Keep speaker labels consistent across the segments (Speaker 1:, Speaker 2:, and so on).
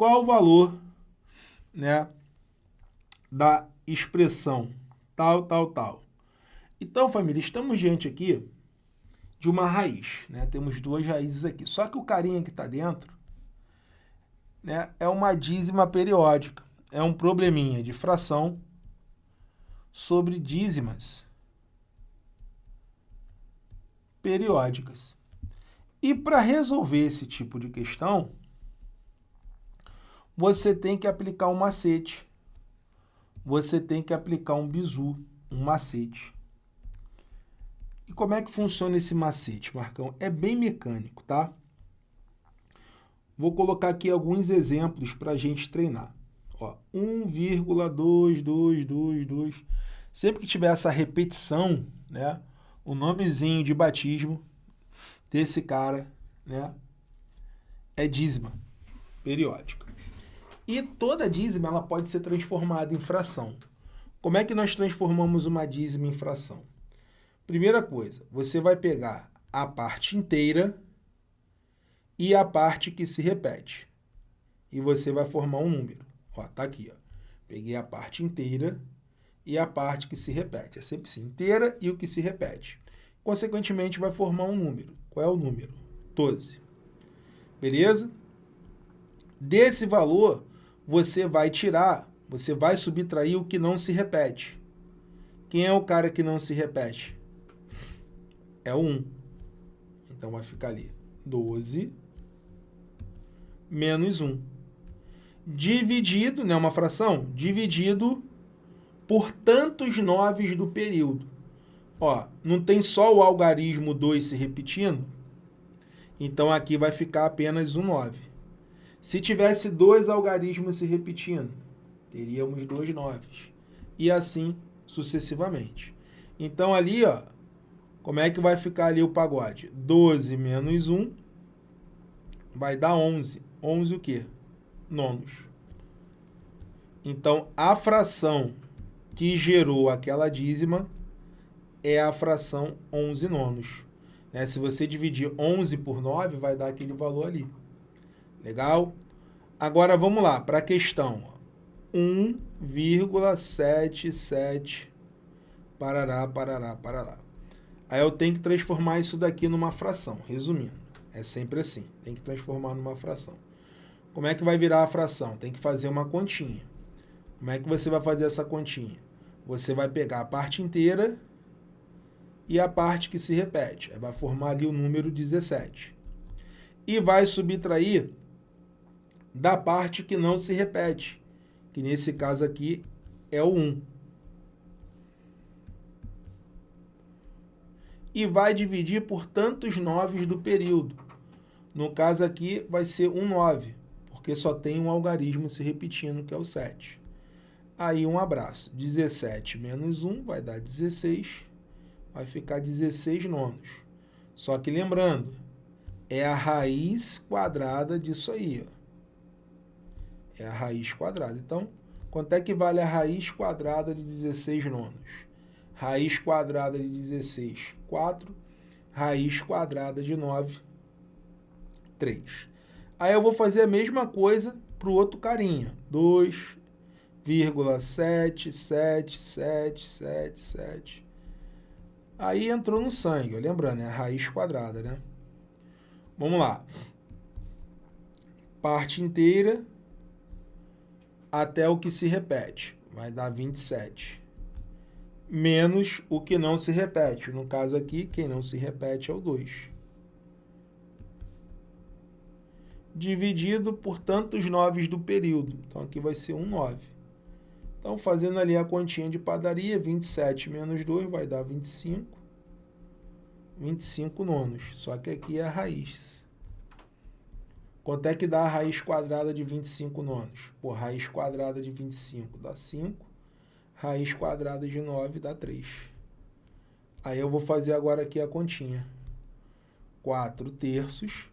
Speaker 1: qual o valor né, da expressão tal, tal, tal. Então, família, estamos diante aqui de uma raiz. Né? Temos duas raízes aqui. Só que o carinha que está dentro né, é uma dízima periódica. É um probleminha de fração sobre dízimas periódicas. E para resolver esse tipo de questão, você tem que aplicar um macete. Você tem que aplicar um bizu, um macete. E como é que funciona esse macete, Marcão? É bem mecânico, tá? Vou colocar aqui alguns exemplos para a gente treinar. Ó, 1,2222. Sempre que tiver essa repetição, né, o nomezinho de batismo desse cara né, é dízima periódica. E toda dízima ela pode ser transformada em fração. Como é que nós transformamos uma dízima em fração? Primeira coisa, você vai pegar a parte inteira e a parte que se repete. E você vai formar um número. Ó, tá aqui, ó. Peguei a parte inteira e a parte que se repete. É sempre assim, inteira e o que se repete. Consequentemente, vai formar um número. Qual é o número? 12. Beleza? Desse valor, você vai tirar, você vai subtrair o que não se repete. Quem é o cara que não se repete? é 1. Então, vai ficar ali 12 menos 1. Dividido, né, uma fração, dividido por tantos noves do período. Ó, não tem só o algarismo 2 se repetindo? Então, aqui vai ficar apenas um 9. Se tivesse dois algarismos se repetindo, teríamos dois noves. E assim sucessivamente. Então, ali, ó, como é que vai ficar ali o pagode? 12 menos 1 vai dar 11. 11 o quê? Nonos. Então, a fração que gerou aquela dízima é a fração 11 nonos. Né? Se você dividir 11 por 9, vai dar aquele valor ali. Legal? Agora, vamos lá, para a questão. 1,77 parará, parará, parará. Aí eu tenho que transformar isso daqui numa fração, resumindo. É sempre assim, tem que transformar numa fração. Como é que vai virar a fração? Tem que fazer uma continha. Como é que você vai fazer essa continha? Você vai pegar a parte inteira e a parte que se repete. Vai formar ali o número 17. E vai subtrair da parte que não se repete, que nesse caso aqui é o 1. e vai dividir por tantos noves do período. No caso aqui, vai ser um 9, porque só tem um algarismo se repetindo, que é o 7. Aí, um abraço. 17 menos 1 vai dar 16, vai ficar 16 nonos. Só que lembrando, é a raiz quadrada disso aí. Ó. É a raiz quadrada. Então, quanto é que vale a raiz quadrada de 16 nonos? Raiz quadrada de 16 4, raiz quadrada de 9, 3. Aí eu vou fazer a mesma coisa para o outro carinha, 2,77777. Aí entrou no sangue, lembrando, é a raiz quadrada, né? Vamos lá. Parte inteira até o que se repete, vai dar 27 menos o que não se repete. No caso aqui, quem não se repete é o 2. Dividido por tantos noves do período. Então, aqui vai ser um 9. Então, fazendo ali a continha de padaria, 27 menos 2 vai dar 25. 25 nonos. Só que aqui é a raiz. Quanto é que dá a raiz quadrada de 25 nonos? Por raiz quadrada de 25 dá 5 raiz quadrada de 9 dá 3. Aí eu vou fazer agora aqui a continha. 4 terços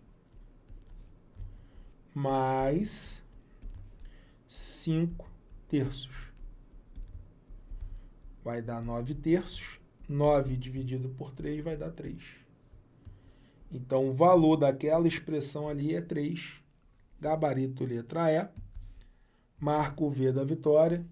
Speaker 1: mais 5 terços. Vai dar 9 terços. 9 dividido por 3 vai dar 3. Então, o valor daquela expressão ali é 3 gabarito letra E, marco V da vitória.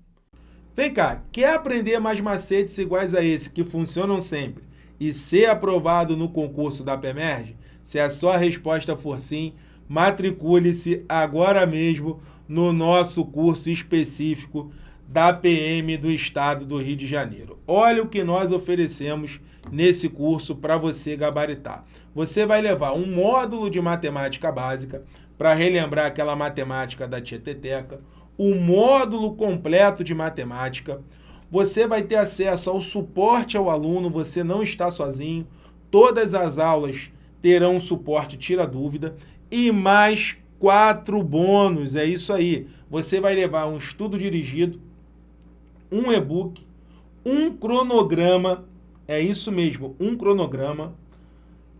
Speaker 1: Vem cá, quer aprender mais macetes iguais a esse, que funcionam sempre, e ser aprovado no concurso da PEMERG? Se a sua resposta for sim, matricule-se agora mesmo no nosso curso específico da PM do Estado do Rio de Janeiro. Olha o que nós oferecemos nesse curso para você gabaritar. Você vai levar um módulo de matemática básica para relembrar aquela matemática da Tieteteca, o módulo completo de matemática, você vai ter acesso ao suporte ao aluno, você não está sozinho, todas as aulas terão suporte tira dúvida e mais quatro bônus, é isso aí. Você vai levar um estudo dirigido, um e-book, um cronograma, é isso mesmo, um cronograma,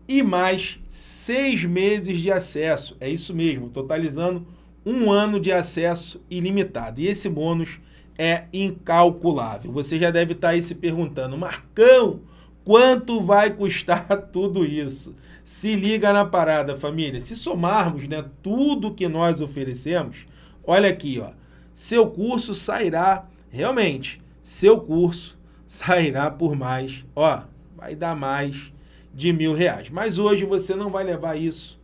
Speaker 1: e mais seis meses de acesso, é isso mesmo, totalizando um ano de acesso ilimitado. E esse bônus é incalculável. Você já deve estar aí se perguntando, Marcão, quanto vai custar tudo isso? Se liga na parada, família. Se somarmos né, tudo que nós oferecemos, olha aqui, ó, seu curso sairá, realmente, seu curso sairá por mais, ó, vai dar mais de mil reais. Mas hoje você não vai levar isso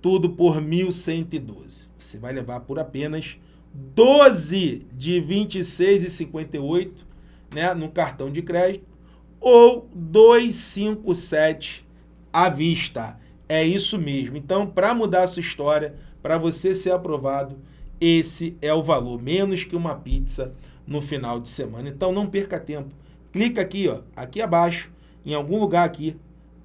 Speaker 1: tudo por 1.112. Você vai levar por apenas 12 de 26,58 né, no cartão de crédito ou 257 à vista. É isso mesmo. Então, para mudar a sua história, para você ser aprovado, esse é o valor, menos que uma pizza no final de semana. Então, não perca tempo. Clica aqui, ó, aqui abaixo, em algum lugar aqui,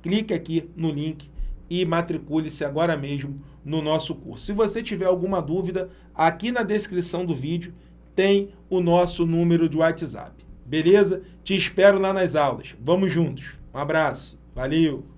Speaker 1: clique aqui no link e matricule-se agora mesmo no nosso curso. Se você tiver alguma dúvida, aqui na descrição do vídeo tem o nosso número de WhatsApp. Beleza? Te espero lá nas aulas. Vamos juntos. Um abraço. Valeu!